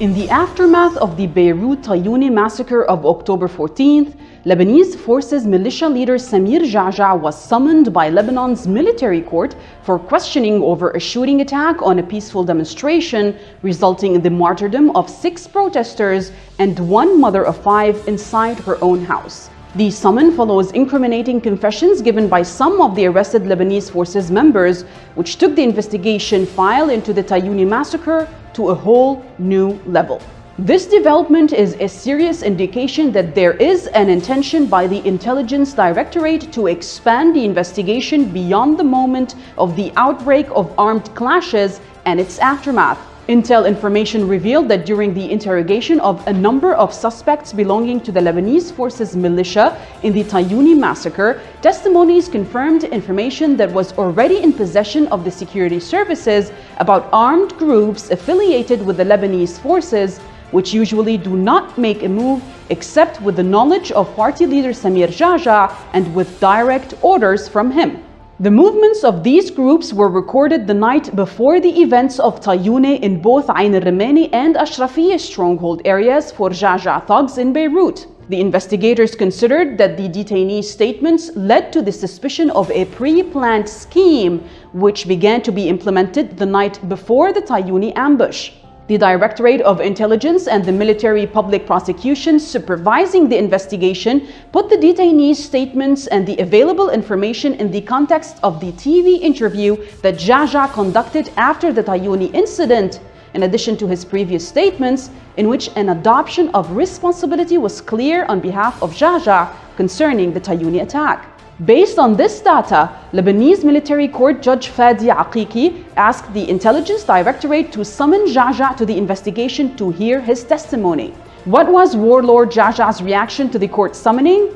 In the aftermath of the Beirut Tayuni massacre of October 14th, Lebanese forces militia leader Samir Ja'ja was summoned by Lebanon's military court for questioning over a shooting attack on a peaceful demonstration, resulting in the martyrdom of six protesters and one mother of five inside her own house. The summon follows incriminating confessions given by some of the arrested Lebanese forces members, which took the investigation file into the Tayuni massacre to a whole new level. This development is a serious indication that there is an intention by the Intelligence Directorate to expand the investigation beyond the moment of the outbreak of armed clashes and its aftermath. Intel information revealed that during the interrogation of a number of suspects belonging to the Lebanese forces militia in the Tayuni massacre, testimonies confirmed information that was already in possession of the security services about armed groups affiliated with the Lebanese forces which usually do not make a move except with the knowledge of party leader Samir Ja'ja and with direct orders from him. The movements of these groups were recorded the night before the events of Tayuni in both Ain al-Rumani and Ashrafiyya stronghold areas for Ja'ja thugs in Beirut. The investigators considered that the detainees' statements led to the suspicion of a pre-planned scheme which began to be implemented the night before the Tayuni ambush. The Directorate of Intelligence and the Military Public Prosecution supervising the investigation put the detainees' statements and the available information in the context of the TV interview that Ja'ja conducted after the Tayuni incident, in addition to his previous statements, in which an adoption of responsibility was clear on behalf of Ja'ja concerning the Tayuni attack. Based on this data, Lebanese military court judge Fadi Aqiqi asked the Intelligence Directorate to summon Ja'ja to the investigation to hear his testimony. What was warlord Ja'ja's reaction to the court summoning?